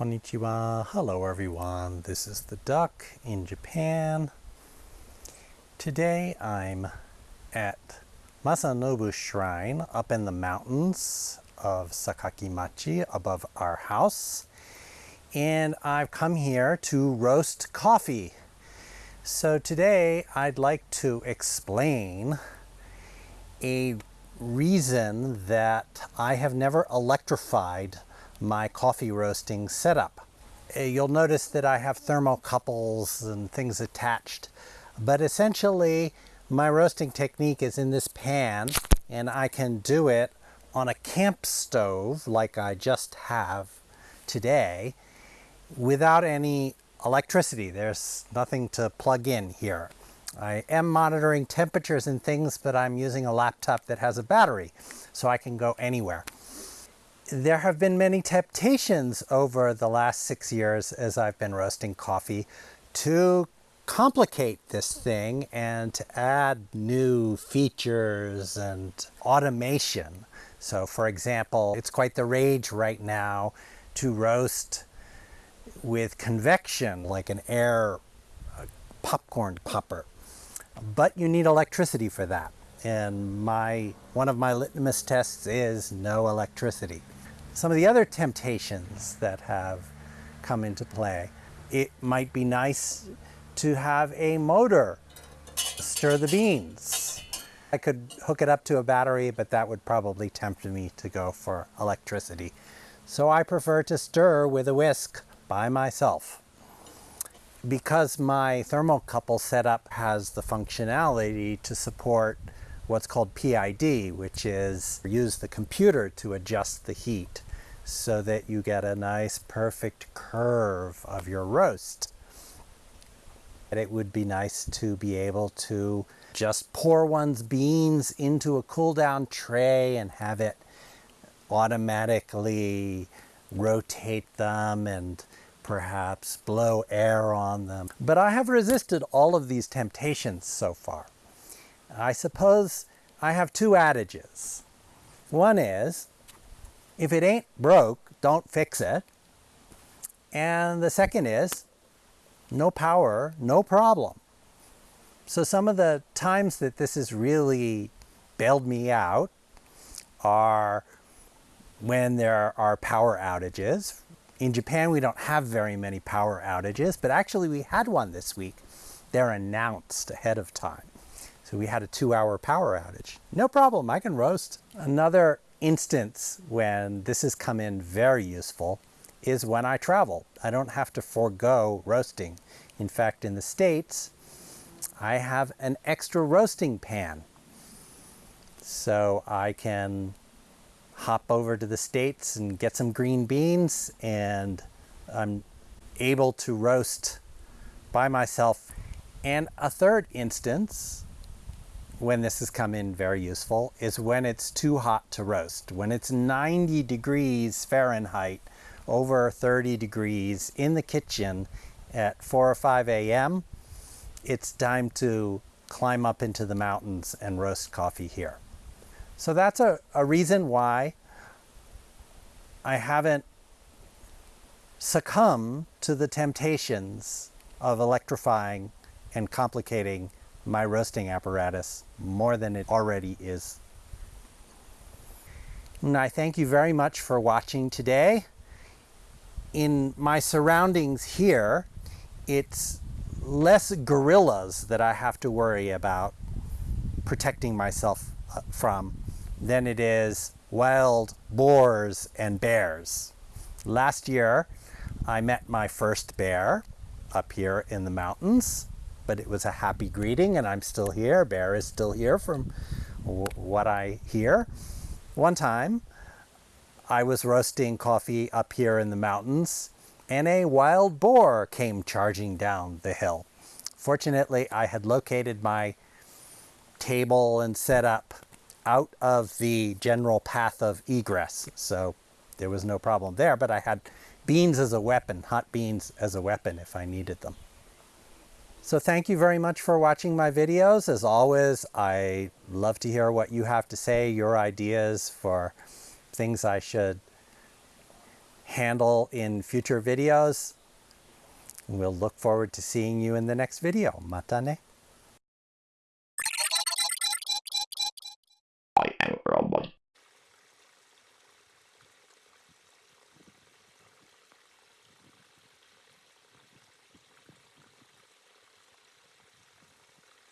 Konnichiwa. Hello everyone. This is the duck in Japan. Today I'm at Masanobu Shrine up in the mountains of Sakaki-machi above our house. And I've come here to roast coffee. So today I'd like to explain a reason that I have never electrified my coffee roasting setup. Uh, you'll notice that I have thermocouples and things attached, but essentially my roasting technique is in this pan and I can do it on a camp stove like I just have today without any electricity. There's nothing to plug in here. I am monitoring temperatures and things, but I'm using a laptop that has a battery, so I can go anywhere. There have been many temptations over the last six years as I've been roasting coffee to complicate this thing and to add new features and automation. So for example, it's quite the rage right now to roast with convection, like an air uh, popcorn popper. But you need electricity for that. And my one of my litmus tests is no electricity. Some of the other temptations that have come into play, it might be nice to have a motor stir the beans. I could hook it up to a battery, but that would probably tempt me to go for electricity. So I prefer to stir with a whisk by myself. Because my thermocouple setup has the functionality to support what's called PID, which is use the computer to adjust the heat so that you get a nice perfect curve of your roast. It would be nice to be able to just pour one's beans into a cool down tray and have it automatically rotate them and perhaps blow air on them. But I have resisted all of these temptations so far. I suppose I have two adages. One is, if it ain't broke, don't fix it. And the second is, no power, no problem. So some of the times that this has really bailed me out are when there are power outages. In Japan, we don't have very many power outages, but actually we had one this week. They're announced ahead of time. So we had a two hour power outage. No problem, I can roast. Another instance when this has come in very useful is when I travel. I don't have to forego roasting. In fact, in the States, I have an extra roasting pan. So I can hop over to the States and get some green beans and I'm able to roast by myself. And a third instance when this has come in very useful is when it's too hot to roast. When it's 90 degrees Fahrenheit, over 30 degrees in the kitchen at 4 or 5 a.m., it's time to climb up into the mountains and roast coffee here. So that's a, a reason why I haven't succumbed to the temptations of electrifying and complicating my roasting apparatus more than it already is. And I thank you very much for watching today. In my surroundings here, it's less gorillas that I have to worry about protecting myself uh, from than it is wild boars and bears. Last year, I met my first bear up here in the mountains, but it was a happy greeting and I'm still here. Bear is still here from what I hear. One time, I was roasting coffee up here in the mountains and a wild boar came charging down the hill. Fortunately, I had located my table and set up out of the general path of egress. So there was no problem there, but I had beans as a weapon, hot beans as a weapon if I needed them. So thank you very much for watching my videos. As always, I love to hear what you have to say, your ideas for things I should handle in future videos. We'll look forward to seeing you in the next video. Mata ne.